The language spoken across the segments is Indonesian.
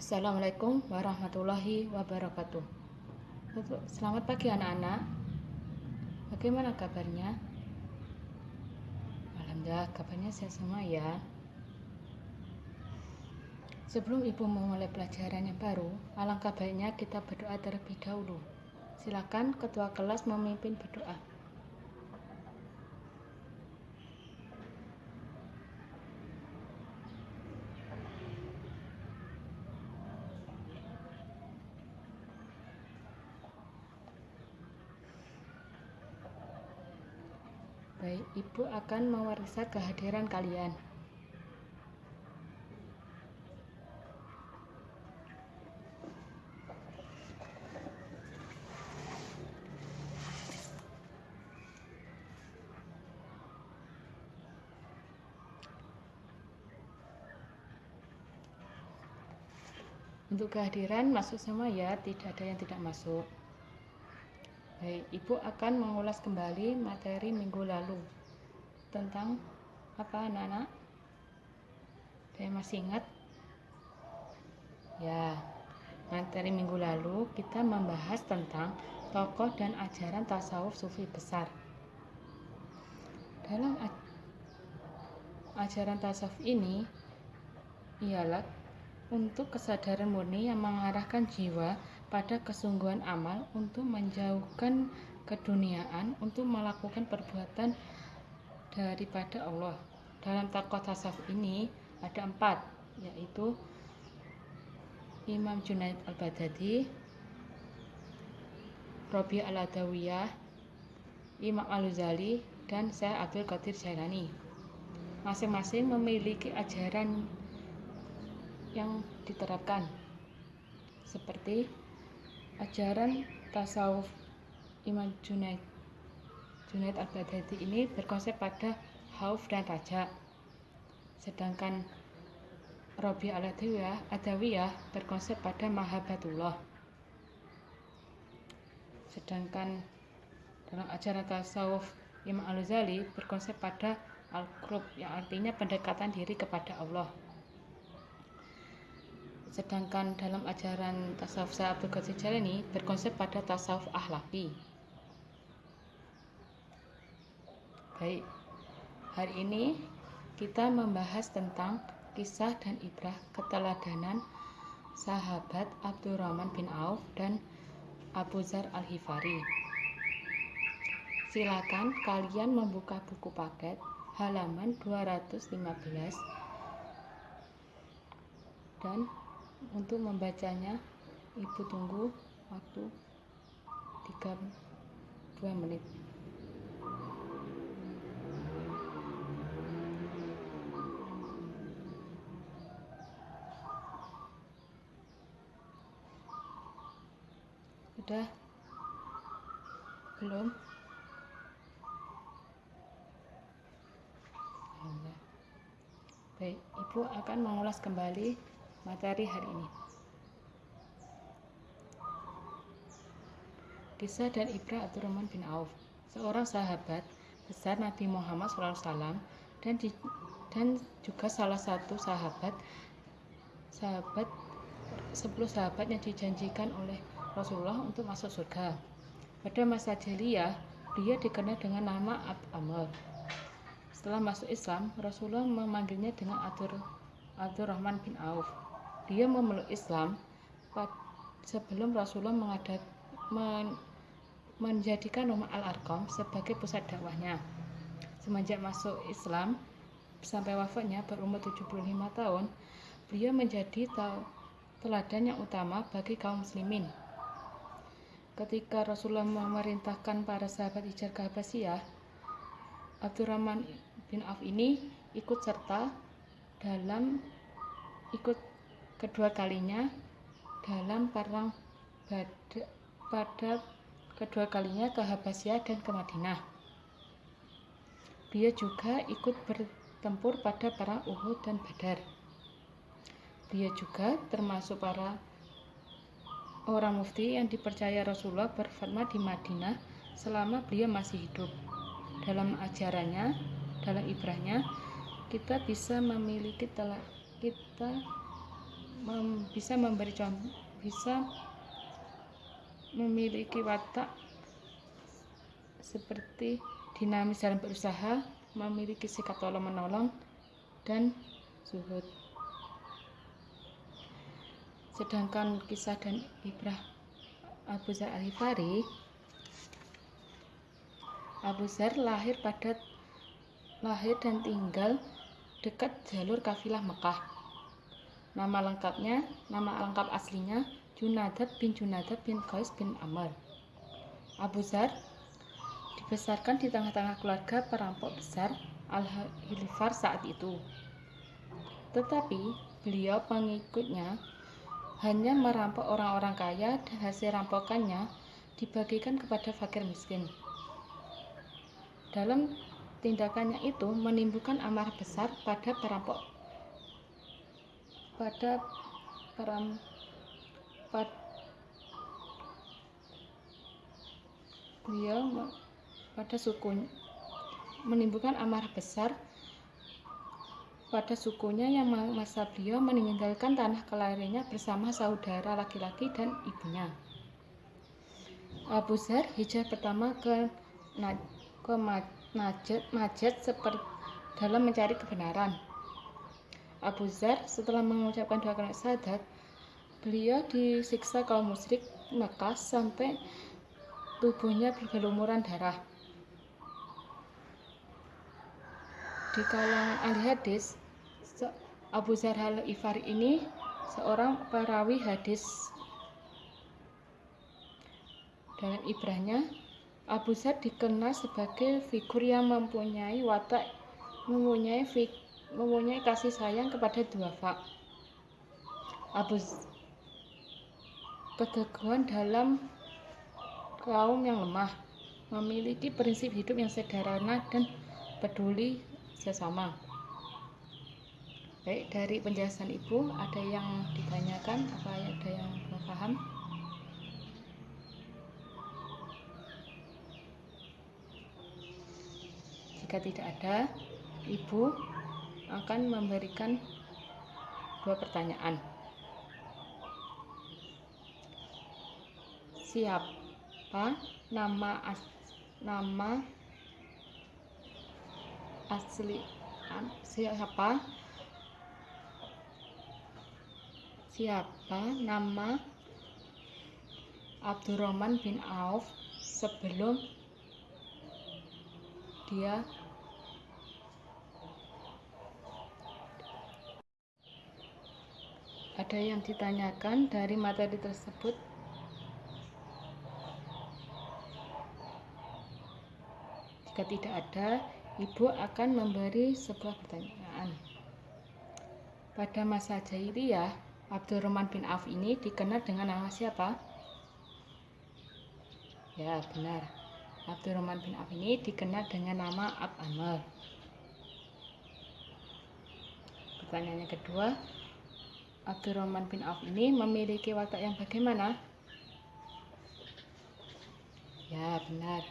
Assalamualaikum warahmatullahi wabarakatuh. Selamat pagi anak-anak. Bagaimana kabarnya? Alhamdulillah kabarnya sehat semua ya. Sebelum ibu memulai pelajaran yang baru, alangkah baiknya kita berdoa terlebih dahulu. Silakan ketua kelas memimpin berdoa. Baik, Ibu akan mewarisi kehadiran kalian. Untuk kehadiran masuk semua ya, tidak ada yang tidak masuk. Baik, Ibu akan mengulas kembali materi minggu lalu tentang apa anak-anak? Saya masih ingat? Ya, materi minggu lalu kita membahas tentang tokoh dan ajaran tasawuf sufi besar. Dalam ajaran tasawuf ini ialah untuk kesadaran murni yang mengarahkan jiwa pada kesungguhan amal untuk menjauhkan keduniaan untuk melakukan perbuatan daripada Allah. Dalam takwah tasawuf ini ada empat, yaitu Imam Junaid al-Baghdadi, Robi al-Adawiyah, Imam al-Ghazali, dan saya Abdul Qadir Jailani. Masing-masing memiliki ajaran yang diterapkan seperti ajaran tasawuf Imam Junaid. Junaid al-Baghdadi ini berkonsep pada hauf dan raja sedangkan Robi al-Adawiyah Adawiyah berkonsep pada mahabatullah sedangkan dalam ajaran tasawuf Imam al-Ghazali berkonsep pada al-qurb yang artinya pendekatan diri kepada Allah Sedangkan dalam ajaran tasawuf Syekh Abdul Qadir Jalani berkonsep pada tasawuf ahlaki. Baik, hari ini kita membahas tentang kisah dan ibrah keteladanan sahabat Abdurrahman bin Auf dan Abu Zar Al-Hifari. Silakan kalian membuka buku paket halaman 215 dan untuk membacanya, Ibu tunggu waktu 3 2 menit. Sudah? Belum? Baik, Ibu akan mengulas kembali materi hari ini. Kisah dan Ibrah Abdurrahman bin Auf, seorang sahabat besar Nabi Muhammad SAW dan di, dan juga salah satu sahabat sahabat sepuluh sahabat yang dijanjikan oleh Rasulullah untuk masuk surga. Pada masa jahiliyah, dia dikenal dengan nama Ab Amr. Setelah masuk Islam, Rasulullah memanggilnya dengan Abdur, Abdurrahman bin Auf dia memeluk Islam sebelum Rasulullah mengadat, men, menjadikan rumah Al-Arqam sebagai pusat dakwahnya. Semenjak masuk Islam sampai wafatnya berumur 75 tahun, beliau menjadi teladan yang utama bagi kaum muslimin. Ketika Rasulullah memerintahkan para sahabat hijrah ke Abdurrahman bin Auf ini ikut serta dalam ikut kedua kalinya dalam perang Badr pada kedua kalinya ke Habasyah dan ke Madinah. Dia juga ikut bertempur pada perang Uhud dan Badar. Dia juga termasuk para orang mufti yang dipercaya Rasulullah berfatwa di Madinah selama beliau masih hidup. Dalam ajarannya, dalam ibrahnya, kita bisa memiliki telah kita mem, bisa memberi contoh bisa memiliki watak seperti dinamis dalam berusaha memiliki sikap tolong menolong dan zuhud. Sedangkan kisah dan ibrah Abu Zar Al-Hifari Abu Zar lahir pada lahir dan tinggal dekat jalur kafilah Mekah nama lengkapnya nama lengkap aslinya Junadat bin Junadat bin Qais bin Amr Abu Zar dibesarkan di tengah-tengah keluarga perampok besar Al-Hilfar saat itu. Tetapi beliau pengikutnya hanya merampok orang-orang kaya dan hasil rampokannya dibagikan kepada fakir miskin. Dalam tindakannya itu menimbulkan amarah besar pada perampok pada peram pad, beliau pada suku menimbulkan amarah besar pada sukunya yang masa beliau meninggalkan tanah kelahirannya bersama saudara laki-laki dan ibunya. Abu Zar hijrah pertama ke ke Najd, Najd seperti dalam mencari kebenaran. Abu Zar setelah mengucapkan dua kalimat syahadat, beliau disiksa kaum musyrik Mekah sampai tubuhnya bergelumuran darah. Di kalangan ahli hadis, Abu Zar al-Ifari ini seorang perawi hadis. Dalam ibrahnya, Abu Zar dikenal sebagai figur yang mempunyai watak, mempunyai fik, mempunyai kasih sayang kepada dua fak. Abu keteguhan dalam kaum yang lemah, memiliki prinsip hidup yang sederhana dan peduli sesama. Baik, dari penjelasan Ibu, ada yang ditanyakan? Apa ada yang belum paham? Jika tidak ada, Ibu akan memberikan dua pertanyaan. Siapa nama as, nama asli siapa siapa nama Abdurrahman bin Auf sebelum dia ada yang ditanyakan dari materi tersebut jika tidak ada ibu akan memberi sebuah pertanyaan pada masa jahiliyah Abdurrahman bin Auf ini dikenal dengan nama siapa? Ya, benar. Abdurrahman bin Auf ini dikenal dengan nama Ab Amr. Pertanyaan yang kedua, Abdurrahman bin Auf ini memiliki watak yang bagaimana? Ya, benar.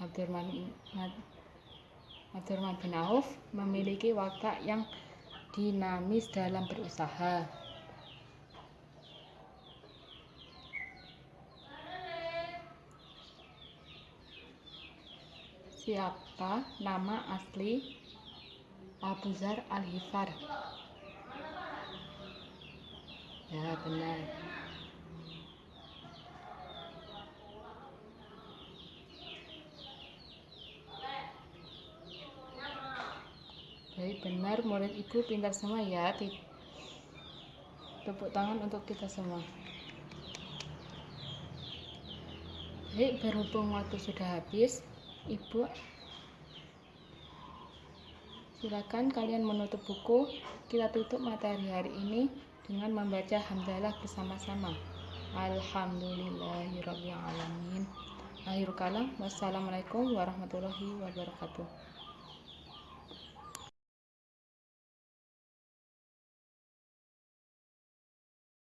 Abdurrahman, Abdurrahman bin Auf memiliki watak yang dinamis dalam berusaha. Siapa nama asli Abu Zar Al-Hifar? Ya, benar. Baik, benar murid ibu pintar semua ya. Tepuk tangan untuk kita semua. Baik, berhubung waktu sudah habis, ibu silakan kalian menutup buku. Kita tutup materi hari ini dengan membaca hamdalah bersama-sama. Alhamdulillahirrahmanirrahim. Akhir kalam, wassalamualaikum warahmatullahi wabarakatuh.